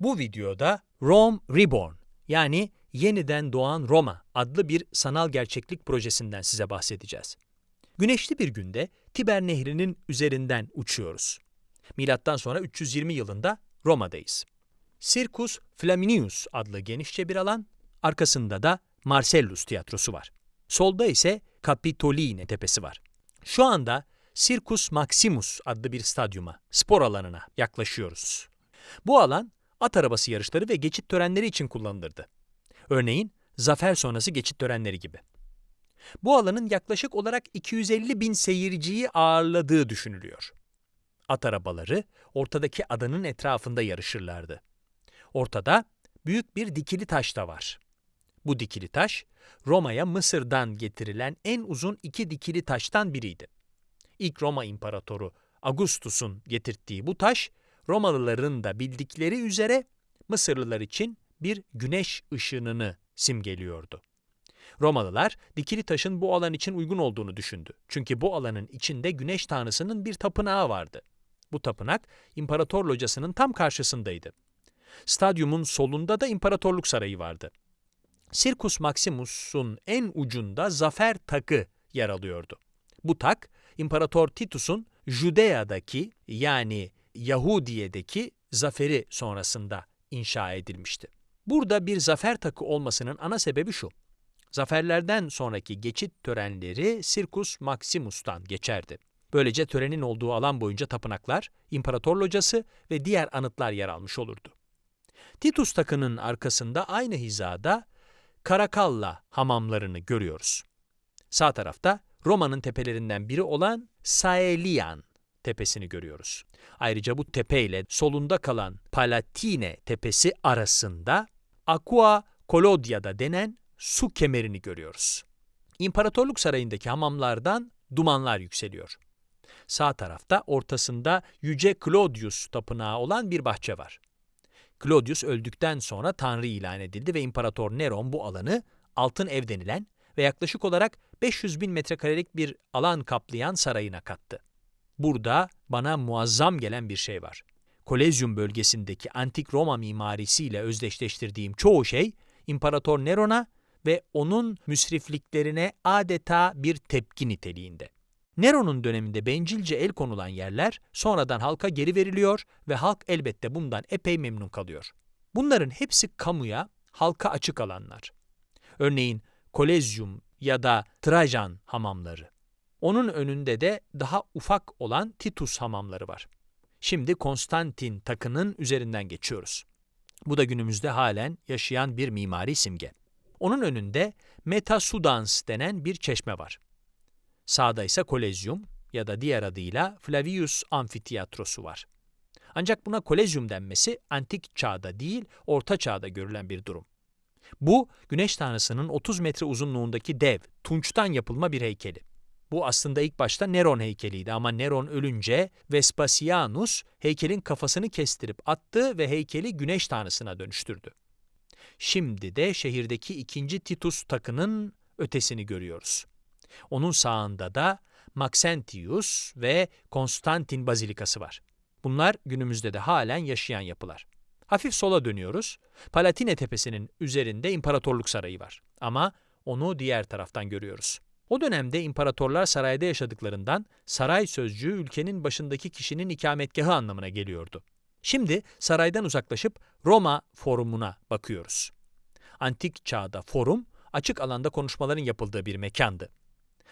Bu videoda Rome Reborn yani Yeniden Doğan Roma adlı bir sanal gerçeklik projesinden size bahsedeceğiz. Güneşli bir günde Tiber Nehri'nin üzerinden uçuyoruz. Milattan sonra 320 yılında Roma'dayız. Circus Flaminius adlı genişçe bir alan, arkasında da Marcellus tiyatrosu var. Solda ise Capitoline tepesi var. Şu anda Circus Maximus adlı bir stadyuma, spor alanına yaklaşıyoruz. Bu alan at arabası yarışları ve geçit törenleri için kullanılırdı. Örneğin zafer sonrası geçit törenleri gibi. Bu alanın yaklaşık olarak 250 bin seyirciyi ağırladığı düşünülüyor. At arabaları ortadaki adanın etrafında yarışırlardı. Ortada büyük bir dikili taş da var. Bu dikili taş, Roma'ya Mısır'dan getirilen en uzun iki dikili taştan biriydi. İlk Roma İmparatoru Augustus'un getirttiği bu taş, Romalıların da bildikleri üzere Mısırlılar için bir güneş ışınını simgeliyordu. Romalılar dikili taşın bu alan için uygun olduğunu düşündü. Çünkü bu alanın içinde güneş tanrısının bir tapınağı vardı. Bu tapınak imparator locasının tam karşısındaydı. Stadyumun solunda da imparatorluk sarayı vardı. Circus Maximus'un en ucunda zafer takı yer alıyordu. Bu tak, İmparator Titus'un Judea'daki yani Yahudiye'deki zaferi sonrasında inşa edilmişti. Burada bir zafer takı olmasının ana sebebi şu. Zaferlerden sonraki geçit törenleri Circus Maximus'tan geçerdi. Böylece törenin olduğu alan boyunca tapınaklar, imparator locası ve diğer anıtlar yer almış olurdu. Titus takının arkasında aynı hizada Karakalla hamamlarını görüyoruz. Sağ tarafta Roma'nın tepelerinden biri olan Saelian tepesini görüyoruz. Ayrıca bu tepe ile solunda kalan Palatine tepesi arasında Aqua Colodia'da denen su kemerini görüyoruz. İmparatorluk Sarayı'ndaki hamamlardan dumanlar yükseliyor. Sağ tarafta ortasında Yüce Claudius tapınağı olan bir bahçe var. Claudius öldükten sonra tanrı ilan edildi ve İmparator Neron bu alanı altın ev denilen ve yaklaşık olarak 500 bin metrekarelik bir alan kaplayan sarayına kattı. Burada bana muazzam gelen bir şey var. Kolezyum bölgesindeki antik Roma mimarisiyle özdeşleştirdiğim çoğu şey İmparator Neron'a ve onun müsrifliklerine adeta bir tepki niteliğinde. Neron'un döneminde bencilce el konulan yerler sonradan halka geri veriliyor ve halk elbette bundan epey memnun kalıyor. Bunların hepsi kamuya, halka açık alanlar. Örneğin Kolezyum ya da Trajan hamamları. Onun önünde de daha ufak olan Titus hamamları var. Şimdi Konstantin takının üzerinden geçiyoruz. Bu da günümüzde halen yaşayan bir mimari simge. Onun önünde Metasudans denen bir çeşme var. Sağda ise Kolezyum ya da diğer adıyla Flavius Amfiteyatrosu var. Ancak buna Kolezyum denmesi antik çağda değil, orta çağda görülen bir durum. Bu, güneş tanrısının 30 metre uzunluğundaki dev, tunçtan yapılma bir heykeli. Bu aslında ilk başta Neron heykeliydi ama Neron ölünce Vespasianus heykelin kafasını kestirip attı ve heykeli güneş tanrısına dönüştürdü. Şimdi de şehirdeki ikinci Titus takının ötesini görüyoruz. Onun sağında da Maxentius ve Konstantin Bazilikası var. Bunlar günümüzde de halen yaşayan yapılar. Hafif sola dönüyoruz. Palatine Tepesi'nin üzerinde İmparatorluk Sarayı var. Ama onu diğer taraftan görüyoruz. O dönemde imparatorlar sarayda yaşadıklarından saray sözcüğü ülkenin başındaki kişinin ikametgahı anlamına geliyordu. Şimdi saraydan uzaklaşıp Roma forumuna bakıyoruz. Antik çağda forum, açık alanda konuşmaların yapıldığı bir mekandı.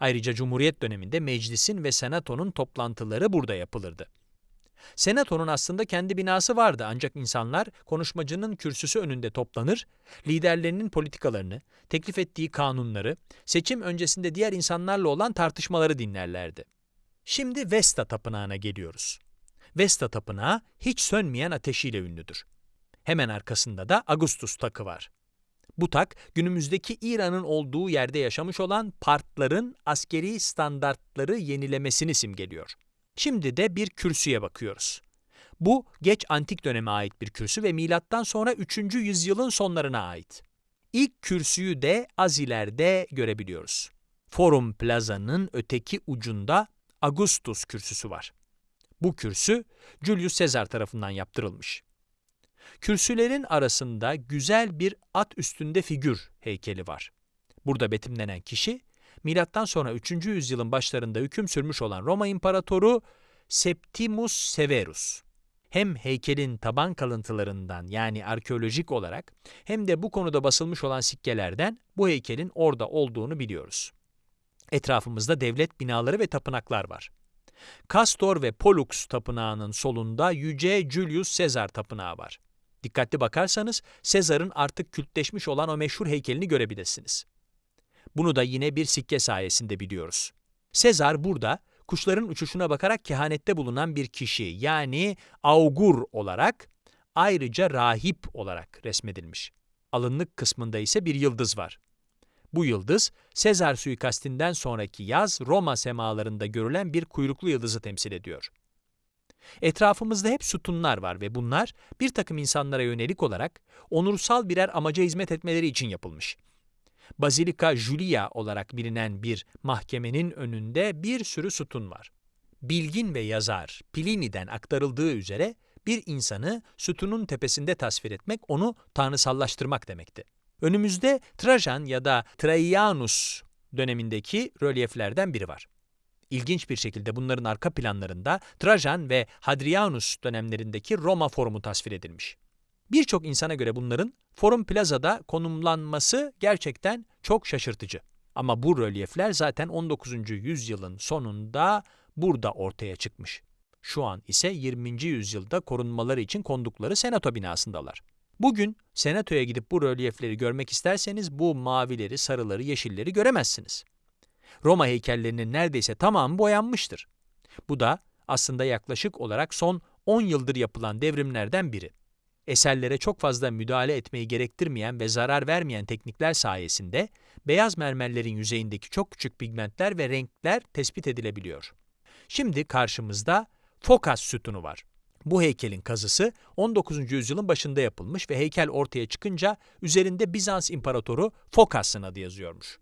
Ayrıca Cumhuriyet döneminde meclisin ve senatonun toplantıları burada yapılırdı. Senatonun aslında kendi binası vardı ancak insanlar konuşmacının kürsüsü önünde toplanır, liderlerinin politikalarını, teklif ettiği kanunları, seçim öncesinde diğer insanlarla olan tartışmaları dinlerlerdi. Şimdi Vesta Tapınağı'na geliyoruz. Vesta Tapınağı hiç sönmeyen ateşiyle ünlüdür. Hemen arkasında da Augustus takı var. Bu tak, günümüzdeki İran'ın olduğu yerde yaşamış olan Partların askeri standartları yenilemesini simgeliyor. Şimdi de bir kürsüye bakıyoruz. Bu geç antik döneme ait bir kürsü ve milattan sonra 3. yüzyılın sonlarına ait. İlk kürsüyü de az ileride görebiliyoruz. Forum Plaza'nın öteki ucunda Augustus kürsüsü var. Bu kürsü Julius Caesar tarafından yaptırılmış. Kürsülerin arasında güzel bir at üstünde figür heykeli var. Burada betimlenen kişi, milattan sonra 3. yüzyılın başlarında hüküm sürmüş olan Roma İmparatoru Septimus Severus. Hem heykelin taban kalıntılarından yani arkeolojik olarak hem de bu konuda basılmış olan sikkelerden bu heykelin orada olduğunu biliyoruz. Etrafımızda devlet binaları ve tapınaklar var. Castor ve Pollux tapınağının solunda Yüce Julius Caesar tapınağı var. Dikkatli bakarsanız Sezar'ın artık kültleşmiş olan o meşhur heykelini görebilirsiniz. Bunu da yine bir sikke sayesinde biliyoruz. Sezar burada kuşların uçuşuna bakarak kehanette bulunan bir kişi yani augur olarak ayrıca rahip olarak resmedilmiş. Alınlık kısmında ise bir yıldız var. Bu yıldız, Sezar suikastinden sonraki yaz Roma semalarında görülen bir kuyruklu yıldızı temsil ediyor. Etrafımızda hep sütunlar var ve bunlar bir takım insanlara yönelik olarak onursal birer amaca hizmet etmeleri için yapılmış. Basilika Julia olarak bilinen bir mahkemenin önünde bir sürü sütun var. Bilgin ve yazar Plini'den aktarıldığı üzere bir insanı sütunun tepesinde tasvir etmek onu tanrısallaştırmak demekti. Önümüzde Trajan ya da Traianus dönemindeki rölyeflerden biri var. İlginç bir şekilde bunların arka planlarında Trajan ve Hadrianus dönemlerindeki Roma forumu tasvir edilmiş. Birçok insana göre bunların Forum Plaza'da konumlanması gerçekten çok şaşırtıcı. Ama bu rölyefler zaten 19. yüzyılın sonunda burada ortaya çıkmış. Şu an ise 20. yüzyılda korunmaları için kondukları senato binasındalar. Bugün senatoya gidip bu rölyefleri görmek isterseniz bu mavileri, sarıları, yeşilleri göremezsiniz. Roma heykellerinin neredeyse tamamı boyanmıştır. Bu da aslında yaklaşık olarak son 10 yıldır yapılan devrimlerden biri. Eserlere çok fazla müdahale etmeyi gerektirmeyen ve zarar vermeyen teknikler sayesinde beyaz mermerlerin yüzeyindeki çok küçük pigmentler ve renkler tespit edilebiliyor. Şimdi karşımızda Fokas sütunu var. Bu heykelin kazısı 19. yüzyılın başında yapılmış ve heykel ortaya çıkınca üzerinde Bizans İmparatoru Fokas'ın adı yazıyormuş.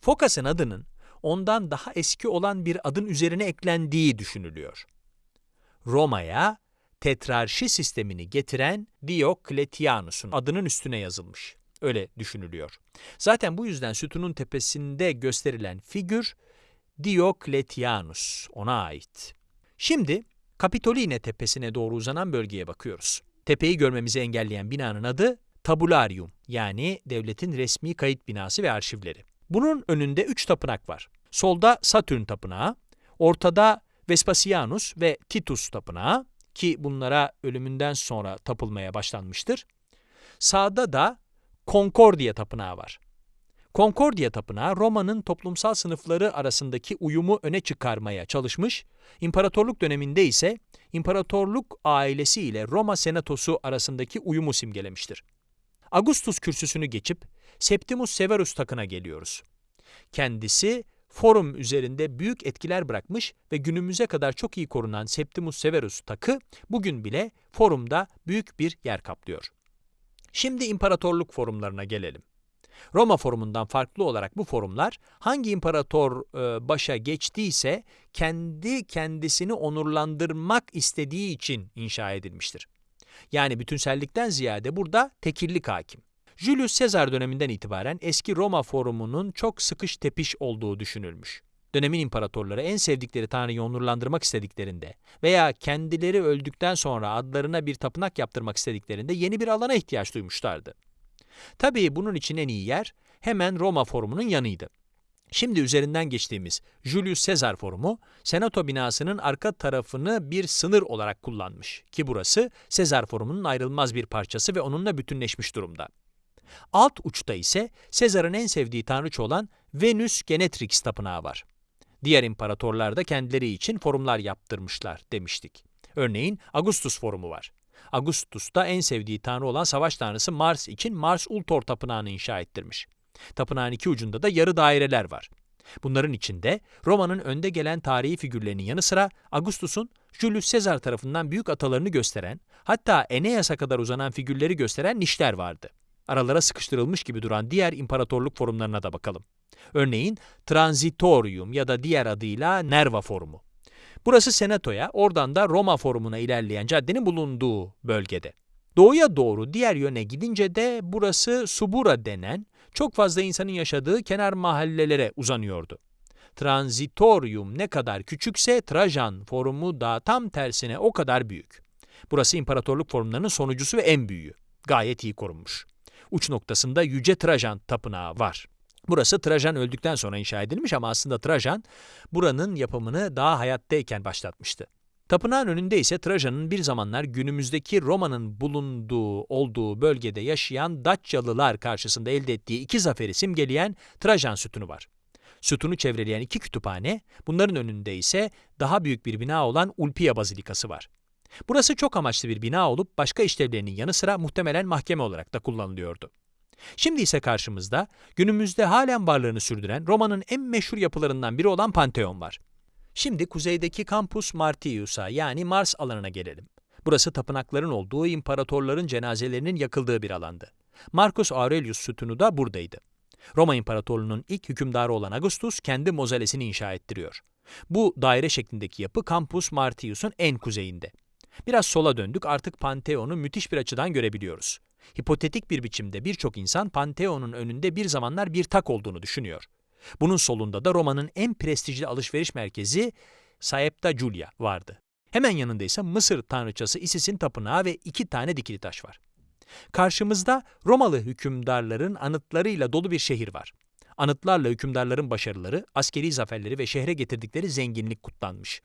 Fokas'ın adının ondan daha eski olan bir adın üzerine eklendiği düşünülüyor. Roma'ya tetrarşi sistemini getiren Diokletianus'un adının üstüne yazılmış. Öyle düşünülüyor. Zaten bu yüzden sütunun tepesinde gösterilen figür Diokletianus, ona ait. Şimdi Kapitoline tepesine doğru uzanan bölgeye bakıyoruz. Tepeyi görmemizi engelleyen binanın adı Tabularium yani devletin resmi kayıt binası ve arşivleri. Bunun önünde üç tapınak var. Solda Satürn tapınağı, ortada Vespasianus ve Titus tapınağı ki bunlara ölümünden sonra tapılmaya başlanmıştır. Sağda da Concordia tapınağı var. Concordia Tapınağı Roma'nın toplumsal sınıfları arasındaki uyumu öne çıkarmaya çalışmış, imparatorluk döneminde ise imparatorluk ailesi ile Roma senatosu arasındaki uyumu simgelemiştir. Augustus kürsüsünü geçip Septimus Severus takına geliyoruz. Kendisi forum üzerinde büyük etkiler bırakmış ve günümüze kadar çok iyi korunan Septimus Severus takı bugün bile forumda büyük bir yer kaplıyor. Şimdi imparatorluk forumlarına gelelim. Roma forumundan farklı olarak bu forumlar hangi imparator e, başa geçtiyse kendi kendisini onurlandırmak istediği için inşa edilmiştir. Yani bütünsellikten ziyade burada tekillik hakim. Julius Caesar döneminden itibaren eski Roma forumunun çok sıkış tepiş olduğu düşünülmüş. Dönemin imparatorları en sevdikleri tanrıyı onurlandırmak istediklerinde veya kendileri öldükten sonra adlarına bir tapınak yaptırmak istediklerinde yeni bir alana ihtiyaç duymuşlardı. Tabii bunun için en iyi yer hemen Roma Forumu'nun yanıydı. Şimdi üzerinden geçtiğimiz Julius Caesar Forumu, Senato binasının arka tarafını bir sınır olarak kullanmış ki burası Caesar Forumu'nun ayrılmaz bir parçası ve onunla bütünleşmiş durumda. Alt uçta ise Sezar'ın en sevdiği tanrıça olan Venüs Genetrix tapınağı var. Diğer imparatorlar da kendileri için forumlar yaptırmışlar demiştik. Örneğin Augustus forumu var. Augustus da en sevdiği tanrı olan savaş tanrısı Mars için Mars Ultor tapınağını inşa ettirmiş. Tapınağın iki ucunda da yarı daireler var. Bunların içinde Roma'nın önde gelen tarihi figürlerinin yanı sıra Augustus'un Julius Caesar tarafından büyük atalarını gösteren, hatta Eneas'a kadar uzanan figürleri gösteren nişler vardı. Aralara sıkıştırılmış gibi duran diğer imparatorluk forumlarına da bakalım. Örneğin Transitorium ya da diğer adıyla Nerva Forumu. Burası Senato'ya, oradan da Roma Forumu'na ilerleyen caddenin bulunduğu bölgede. Doğuya doğru diğer yöne gidince de burası Subura denen çok fazla insanın yaşadığı kenar mahallelere uzanıyordu. Transitorium ne kadar küçükse Trajan forumu da tam tersine o kadar büyük. Burası imparatorluk formlarının sonuncusu ve en büyüğü. Gayet iyi korunmuş. Uç noktasında Yüce Trajan tapınağı var. Burası Trajan öldükten sonra inşa edilmiş ama aslında Trajan buranın yapımını daha hayattayken başlatmıştı. Tapınağın önünde ise Trajan'ın bir zamanlar günümüzdeki Roma'nın bulunduğu olduğu bölgede yaşayan Daçyalılar karşısında elde ettiği iki zaferi simgeleyen Trajan sütunu var. Sütunu çevreleyen iki kütüphane, bunların önünde ise daha büyük bir bina olan Ulpia Bazilikası var. Burası çok amaçlı bir bina olup başka işlevlerinin yanı sıra muhtemelen mahkeme olarak da kullanılıyordu. Şimdi ise karşımızda günümüzde halen varlığını sürdüren Roma'nın en meşhur yapılarından biri olan Pantheon var. Şimdi kuzeydeki Campus Martius'a yani Mars alanına gelelim. Burası tapınakların olduğu imparatorların cenazelerinin yakıldığı bir alandı. Marcus Aurelius sütunu da buradaydı. Roma İmparatorluğu'nun ilk hükümdarı olan Augustus kendi mozalesini inşa ettiriyor. Bu daire şeklindeki yapı Campus Martius'un en kuzeyinde. Biraz sola döndük artık Pantheon'u müthiş bir açıdan görebiliyoruz. Hipotetik bir biçimde birçok insan Pantheon'un önünde bir zamanlar bir tak olduğunu düşünüyor. Bunun solunda da Roma'nın en prestijli alışveriş merkezi Saepta Julia vardı. Hemen yanında ise Mısır tanrıçası Isis'in tapınağı ve iki tane dikili taş var. Karşımızda Romalı hükümdarların anıtlarıyla dolu bir şehir var. Anıtlarla hükümdarların başarıları, askeri zaferleri ve şehre getirdikleri zenginlik kutlanmış.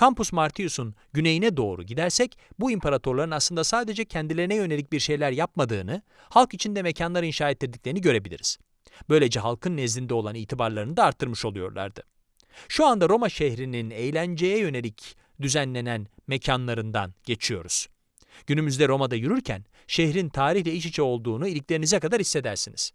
Campus Martius'un güneyine doğru gidersek bu imparatorların aslında sadece kendilerine yönelik bir şeyler yapmadığını, halk içinde mekanlar inşa ettirdiklerini görebiliriz. Böylece halkın nezdinde olan itibarlarını da arttırmış oluyorlardı. Şu anda Roma şehrinin eğlenceye yönelik düzenlenen mekanlarından geçiyoruz. Günümüzde Roma'da yürürken şehrin tarihle iç içe olduğunu iliklerinize kadar hissedersiniz.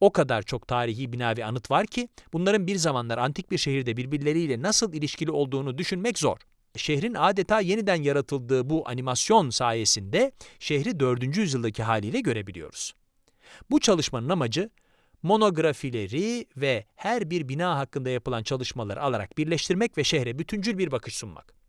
O kadar çok tarihi bina ve anıt var ki bunların bir zamanlar antik bir şehirde birbirleriyle nasıl ilişkili olduğunu düşünmek zor. Şehrin adeta yeniden yaratıldığı bu animasyon sayesinde şehri 4. yüzyıldaki haliyle görebiliyoruz. Bu çalışmanın amacı monografileri ve her bir bina hakkında yapılan çalışmaları alarak birleştirmek ve şehre bütüncül bir bakış sunmak.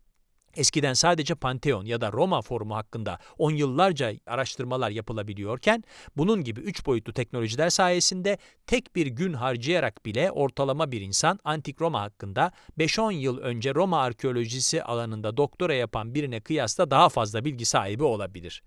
Eskiden sadece Pantheon ya da Roma Forumu hakkında on yıllarca araştırmalar yapılabiliyorken, bunun gibi üç boyutlu teknolojiler sayesinde tek bir gün harcayarak bile ortalama bir insan Antik Roma hakkında 5-10 yıl önce Roma arkeolojisi alanında doktora yapan birine kıyasla daha fazla bilgi sahibi olabilir.